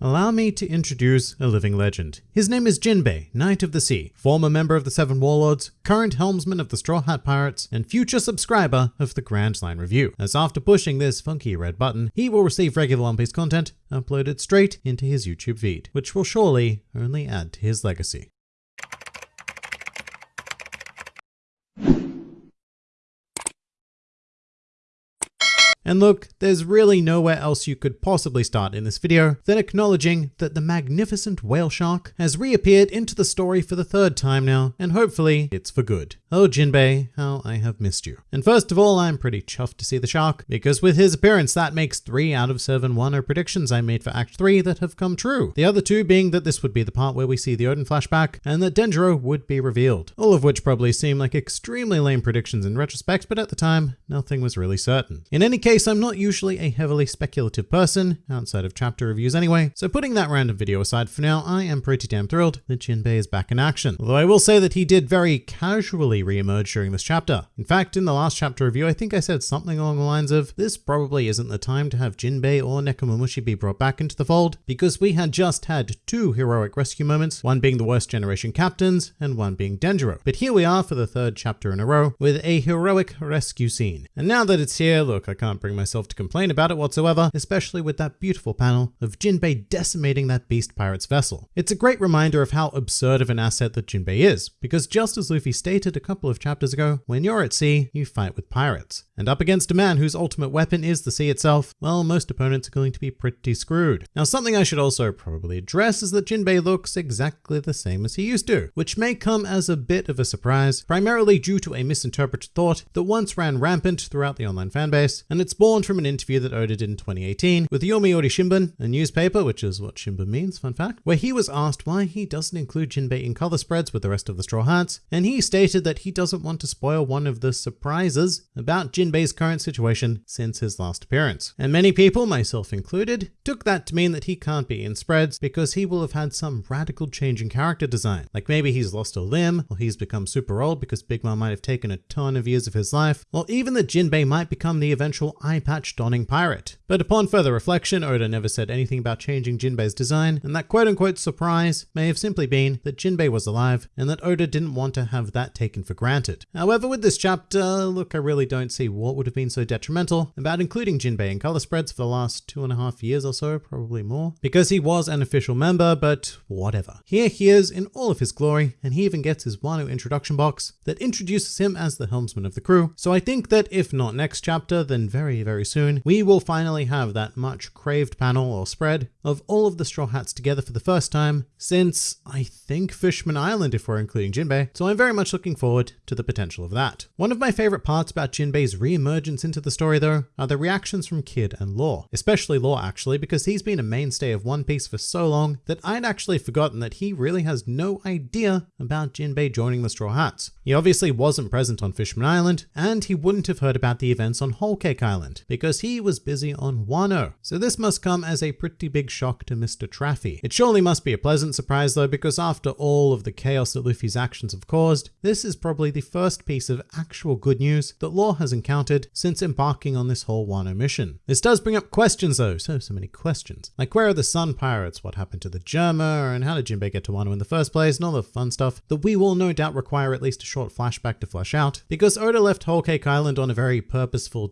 allow me to introduce a living legend. His name is Jinbei, Knight of the Sea, former member of the Seven Warlords, current helmsman of the Straw Hat Pirates, and future subscriber of the Grand Line Review. As after pushing this funky red button, he will receive regular One Piece content uploaded straight into his YouTube feed, which will surely only add to his legacy. And look, there's really nowhere else you could possibly start in this video than acknowledging that the magnificent whale shark has reappeared into the story for the third time now, and hopefully it's for good. Oh Jinbei, how I have missed you. And first of all, I'm pretty chuffed to see the shark, because with his appearance that makes 3 out of 7 Wano oh predictions I made for Act 3 that have come true. The other two being that this would be the part where we see the Oden flashback, and that Denjiro would be revealed. All of which probably seem like extremely lame predictions in retrospect, but at the time, nothing was really certain. In any case, case, I'm not usually a heavily speculative person, outside of chapter reviews anyway, so putting that random video aside for now, I am pretty damn thrilled that Jinbei is back in action. Although I will say that he did very casually re-emerge during this chapter. In fact, in the last chapter review, I think I said something along the lines of, this probably isn't the time to have Jinbei or Nekomamushi be brought back into the fold, because we had just had two heroic rescue moments, one being the worst generation captains, and one being Denjiro. But here we are for the third chapter in a row, with a heroic rescue scene. And now that it's here, look, I can't bring myself to complain about it whatsoever, especially with that beautiful panel of Jinbei decimating that beast pirate's vessel. It's a great reminder of how absurd of an asset that Jinbei is, because just as Luffy stated a couple of chapters ago, when you're at sea, you fight with pirates. And up against a man whose ultimate weapon is the sea itself, well, most opponents are going to be pretty screwed. Now, something I should also probably address is that Jinbei looks exactly the same as he used to, which may come as a bit of a surprise, primarily due to a misinterpreted thought that once ran rampant throughout the online fanbase, and it's born from an interview that Oda did in 2018 with Yomiuri Shimbun, a newspaper, which is what Shimbun means, fun fact, where he was asked why he doesn't include Jinbei in color spreads with the rest of the Straw Hats, and he stated that he doesn't want to spoil one of the surprises about Jinbei's current situation since his last appearance. And many people, myself included, took that to mean that he can't be in spreads because he will have had some radical change in character design. Like maybe he's lost a limb, or he's become super old because Big Mom might have taken a ton of years of his life, or even that Jinbei might become the eventual eye patch donning pirate. But upon further reflection, Oda never said anything about changing Jinbei's design, and that quote unquote surprise may have simply been that Jinbei was alive and that Oda didn't want to have that taken for granted. However, with this chapter, look, I really don't see what would have been so detrimental about including Jinbei in color spreads for the last two and a half years or so, probably more, because he was an official member, but whatever. Here he is in all of his glory, and he even gets his Wano introduction box that introduces him as the helmsman of the crew. So I think that if not next chapter, then very, very soon soon, we will finally have that much craved panel or spread of all of the Straw Hats together for the first time since, I think, Fishman Island if we're including Jinbei, so I'm very much looking forward to the potential of that. One of my favorite parts about Jinbei's re-emergence into the story though are the reactions from Kid and Law, especially Law actually because he's been a mainstay of One Piece for so long that I'd actually forgotten that he really has no idea about Jinbei joining the Straw Hats. He obviously wasn't present on Fishman Island, and he wouldn't have heard about the events on Whole Cake Island, because he was busy on Wano. So this must come as a pretty big shock to Mr. Traffy. It surely must be a pleasant surprise though, because after all of the chaos that Luffy's actions have caused, this is probably the first piece of actual good news that Law has encountered since embarking on this whole Wano mission. This does bring up questions though, so, so many questions. Like where are the Sun Pirates? What happened to the Germa? And how did Jinbei get to Wano in the first place? And all the fun stuff that we will no doubt require at least a short flashback to flesh out, because Oda left Whole Cake Island on a very purposeful,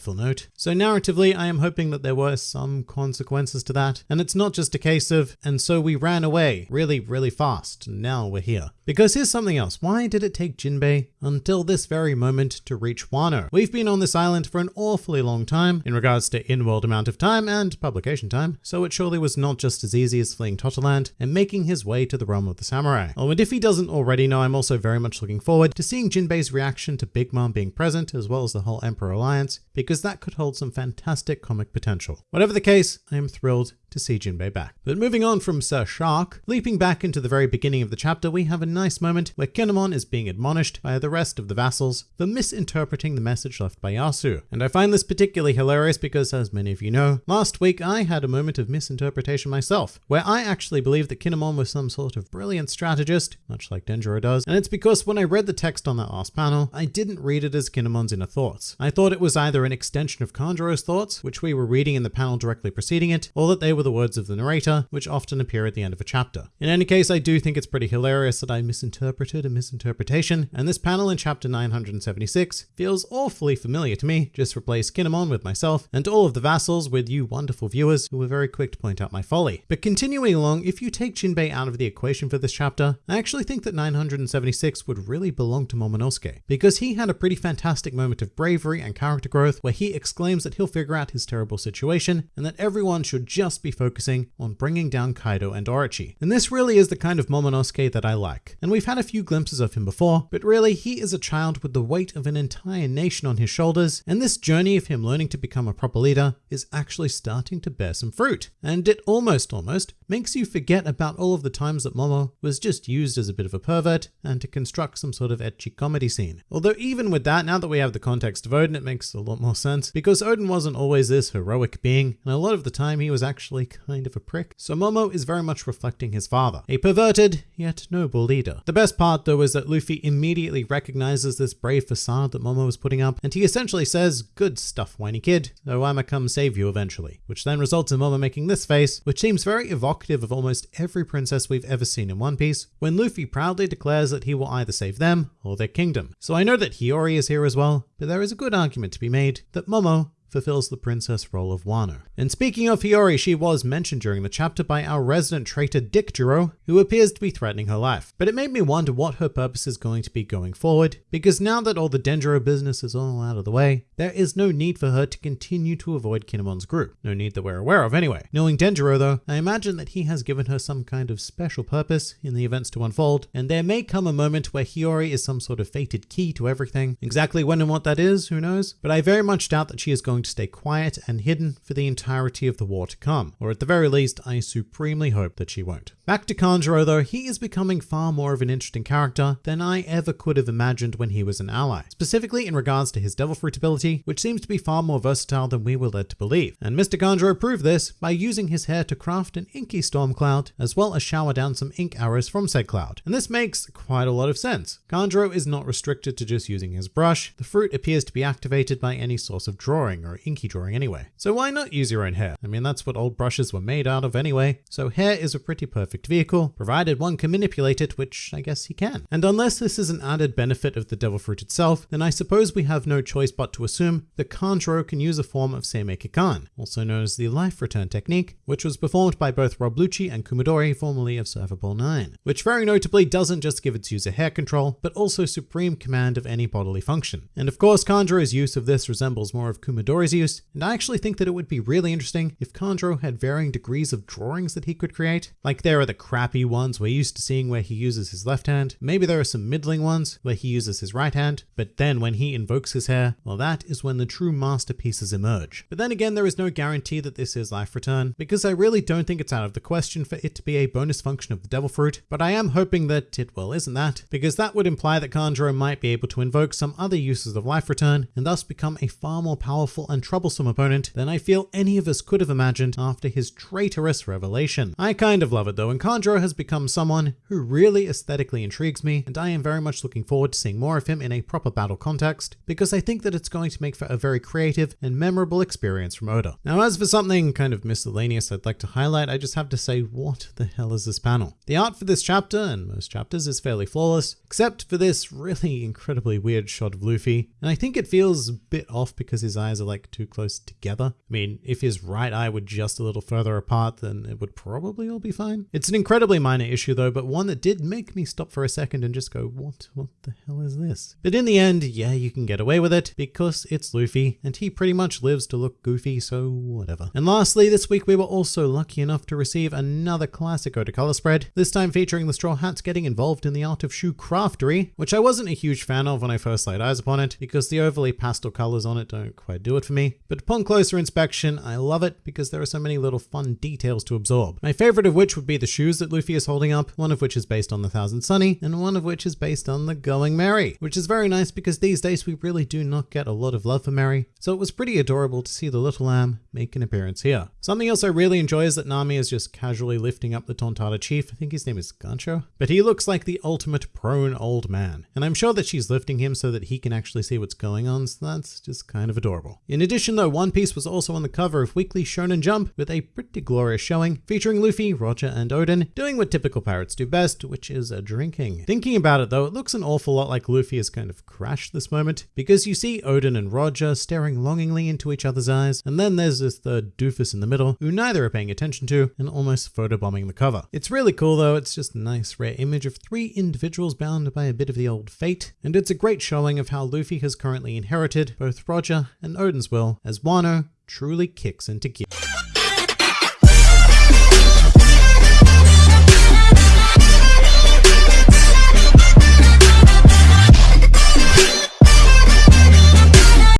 despairful note. So narratively, I am hoping that there were some consequences to that, and it's not just a case of, and so we ran away really, really fast, now we're here. Because here's something else, why did it take Jinbei until this very moment to reach Wano? We've been on this island for an awfully long time, in regards to in-world amount of time and publication time, so it surely was not just as easy as fleeing Totoland and making his way to the realm of the samurai. Oh, and if he doesn't already know, I'm also very much looking forward to seeing Jinbei's reaction to Big Mom being present, as well as the whole Emperor Alliance, because that could hold some fantastic comic potential. Whatever the case, I am thrilled to see Jinbei back. But moving on from Sir Shark, leaping back into the very beginning of the chapter, we have a nice moment where Kinemon is being admonished by the rest of the vassals for misinterpreting the message left by Yasu. And I find this particularly hilarious because, as many of you know, last week I had a moment of misinterpretation myself, where I actually believed that Kinemon was some sort of brilliant strategist, much like Denjiro does, and it's because when I read the text on that last panel, I didn't read it as Kinemon's inner thoughts. I thought it was either an extension of Kanjuro's thoughts, which we were reading in the panel directly preceding it, or that they were were the words of the narrator, which often appear at the end of a chapter. In any case, I do think it's pretty hilarious that I misinterpreted a misinterpretation, and this panel in chapter 976 feels awfully familiar to me. Just replace Kinemon with myself, and all of the vassals with you wonderful viewers who were very quick to point out my folly. But continuing along, if you take Jinbei out of the equation for this chapter, I actually think that 976 would really belong to Momonosuke, because he had a pretty fantastic moment of bravery and character growth where he exclaims that he'll figure out his terrible situation and that everyone should just be focusing on bringing down Kaido and Orochi. And this really is the kind of Momonosuke that I like. And we've had a few glimpses of him before, but really he is a child with the weight of an entire nation on his shoulders, and this journey of him learning to become a proper leader is actually starting to bear some fruit. And it almost, almost makes you forget about all of the times that Momo was just used as a bit of a pervert and to construct some sort of ecchi comedy scene. Although even with that, now that we have the context of Oden, it makes a lot more sense because Oden wasn't always this heroic being, and a lot of the time he was actually kind of a prick. So Momo is very much reflecting his father, a perverted yet noble leader. The best part though is that Luffy immediately recognizes this brave facade that Momo is putting up, and he essentially says, good stuff, whiny kid, though I'ma come save you eventually, which then results in Momo making this face, which seems very evocative of almost every princess we've ever seen in One Piece, when Luffy proudly declares that he will either save them or their kingdom. So I know that Hiyori is here as well, but there is a good argument to be made that Momo fulfills the princess role of Wano. And speaking of Hiyori, she was mentioned during the chapter by our resident traitor Dick Jiro, who appears to be threatening her life. But it made me wonder what her purpose is going to be going forward, because now that all the Denjiro business is all out of the way, there is no need for her to continue to avoid Kinemon's group. No need that we're aware of anyway. Knowing Denjiro though, I imagine that he has given her some kind of special purpose in the events to unfold, and there may come a moment where Hiyori is some sort of fated key to everything. Exactly when and what that is, who knows? But I very much doubt that she is going to stay quiet and hidden for the entirety of the war to come, or at the very least, I supremely hope that she won't. Back to Kanjuro though, he is becoming far more of an interesting character than I ever could have imagined when he was an ally, specifically in regards to his Devil Fruit ability, which seems to be far more versatile than we were led to believe. And Mr. Kanjuro proved this by using his hair to craft an inky storm cloud, as well as shower down some ink arrows from said cloud. And this makes quite a lot of sense. Kanjuro is not restricted to just using his brush, the fruit appears to be activated by any source of drawing or inky drawing anyway. So why not use your own hair? I mean, that's what old brushes were made out of anyway. So hair is a pretty perfect vehicle, provided one can manipulate it, which I guess he can. And unless this is an added benefit of the devil fruit itself, then I suppose we have no choice but to assume that Kanjuro can use a form of Seimei Kikan, also known as the life return technique, which was performed by both Rob Lucci and Kumadori, formerly of Cipher Pol 9, which very notably doesn't just give its user hair control, but also supreme command of any bodily function. And of course, Kanjuro's use of this resembles more of Kumadori's use, and I actually think that it would be really interesting if Kanjuro had varying degrees of drawings that he could create. Like there are the crappy ones we're used to seeing where he uses his left hand, maybe there are some middling ones where he uses his right hand, but then when he invokes his hair, well that is when the true masterpieces emerge. But then again, there is no guarantee that this is life return, because I really don't think it's out of the question for it to be a bonus function of the devil fruit, but I am hoping that it well isn't that, because that would imply that Kanjuro might be able to invoke some other uses of life return, and thus become a far more powerful and troublesome opponent than I feel any of us could have imagined after his traitorous revelation. I kind of love it though, and Kanjuro has become someone who really aesthetically intrigues me, and I am very much looking forward to seeing more of him in a proper battle context, because I think that it's going to make for a very creative and memorable experience from Oda. Now as for something kind of miscellaneous I'd like to highlight, I just have to say what the hell is this panel? The art for this chapter, and most chapters, is fairly flawless, except for this really incredibly weird shot of Luffy, and I think it feels a bit off because his eyes are like too close together. I mean, if his right eye were just a little further apart, then it would probably all be fine. It's an incredibly minor issue though, but one that did make me stop for a second and just go, what, what the hell is this? But in the end, yeah, you can get away with it because it's Luffy and he pretty much lives to look goofy, so whatever. And lastly, this week we were also lucky enough to receive another classic Oda color spread, this time featuring the Straw Hats getting involved in the art of shoe craftery, which I wasn't a huge fan of when I first laid eyes upon it because the overly pastel colors on it don't quite do it for me. But upon closer inspection, I love it because there are so many little fun details to absorb. My favorite of which would be the shoes that Luffy is holding up, one of which is based on the Thousand Sunny, and one of which is based on the Going Merry, which is very nice because these days we really do not get a lot of love for Merry, so it was pretty adorable to see the little lamb make an appearance here. Something else I really enjoy is that Nami is just casually lifting up the Tontatta chief, I think his name is Gancho, but he looks like the ultimate prone old man, and I'm sure that she's lifting him so that he can actually see what's going on, so that's just kind of adorable. In addition though, One Piece was also on the cover of Weekly Shonen Jump with a pretty glorious showing featuring Luffy, Roger, and Oden doing what typical pirates do best, which is a drinking. Thinking about it though, it looks an awful lot like Luffy has kind of crashed this moment because you see Oden and Roger staring longingly into each other's eyes, and then there's this third doofus in the middle who neither are paying attention to and almost photobombing the cover. It's really cool though, it's just a nice rare image of three individuals bound by a bit of the old fate, and it's a great showing of how Luffy has currently inherited both Roger and Oden's will as Wano truly kicks into gear.